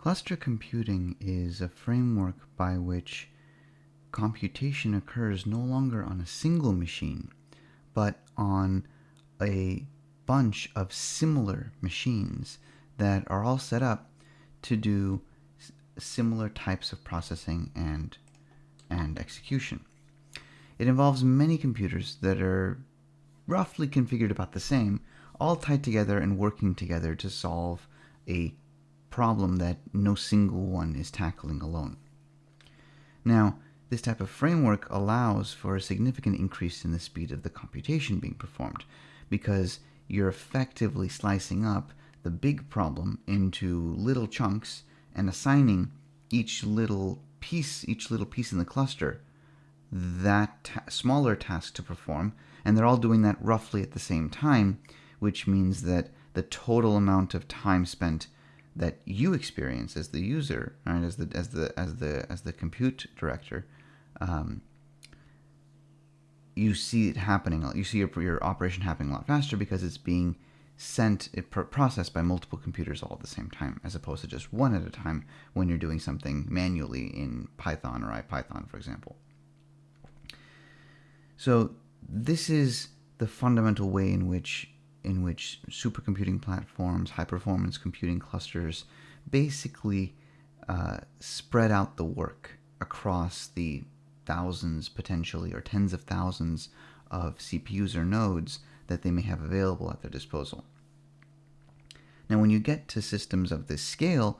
Cluster computing is a framework by which computation occurs no longer on a single machine, but on a bunch of similar machines that are all set up to do similar types of processing and and execution. It involves many computers that are roughly configured about the same, all tied together and working together to solve a problem that no single one is tackling alone. Now, this type of framework allows for a significant increase in the speed of the computation being performed because you're effectively slicing up the big problem into little chunks and assigning each little piece, each little piece in the cluster, that ta smaller task to perform, and they're all doing that roughly at the same time, which means that the total amount of time spent that you experience as the user, right, as the as the as the as the compute director, um, you see it happening. You see your, your operation happening a lot faster because it's being sent, it processed by multiple computers all at the same time, as opposed to just one at a time when you're doing something manually in Python or IPython, for example. So this is the fundamental way in which in which supercomputing platforms, high performance computing clusters, basically uh, spread out the work across the thousands, potentially, or tens of thousands of CPUs or nodes that they may have available at their disposal. Now, when you get to systems of this scale,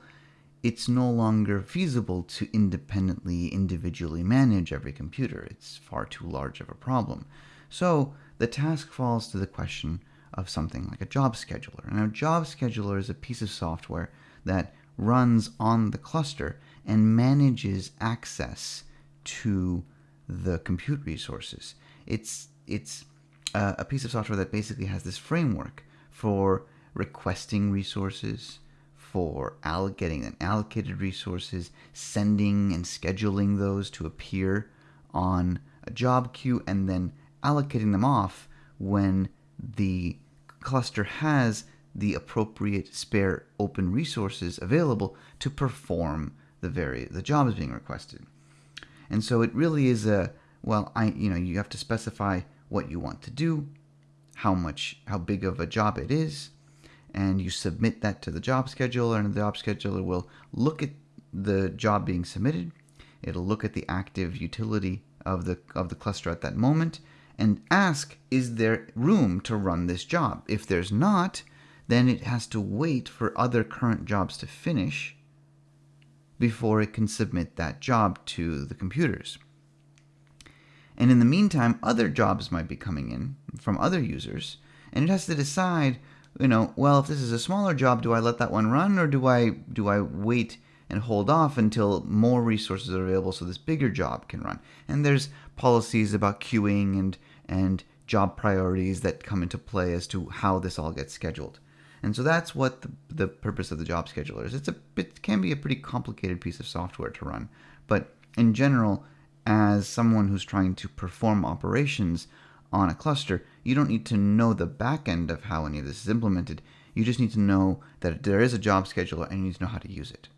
it's no longer feasible to independently, individually manage every computer. It's far too large of a problem. So the task falls to the question of something like a job scheduler. Now, a job scheduler is a piece of software that runs on the cluster and manages access to the compute resources. It's it's uh, a piece of software that basically has this framework for requesting resources, for allocating and allocated resources, sending and scheduling those to appear on a job queue, and then allocating them off when the cluster has the appropriate spare open resources available to perform the very the jobs being requested. And so it really is a well, I you know, you have to specify what you want to do, how much how big of a job it is, and you submit that to the job scheduler and the job scheduler will look at the job being submitted. It'll look at the active utility of the of the cluster at that moment and ask, is there room to run this job? If there's not, then it has to wait for other current jobs to finish before it can submit that job to the computers. And in the meantime, other jobs might be coming in from other users, and it has to decide, you know, well, if this is a smaller job, do I let that one run or do I do I wait and hold off until more resources are available so this bigger job can run? And there's policies about queuing and and job priorities that come into play as to how this all gets scheduled. And so that's what the, the purpose of the job scheduler is. It's a, it can be a pretty complicated piece of software to run, but in general, as someone who's trying to perform operations on a cluster, you don't need to know the back end of how any of this is implemented. You just need to know that there is a job scheduler and you need to know how to use it.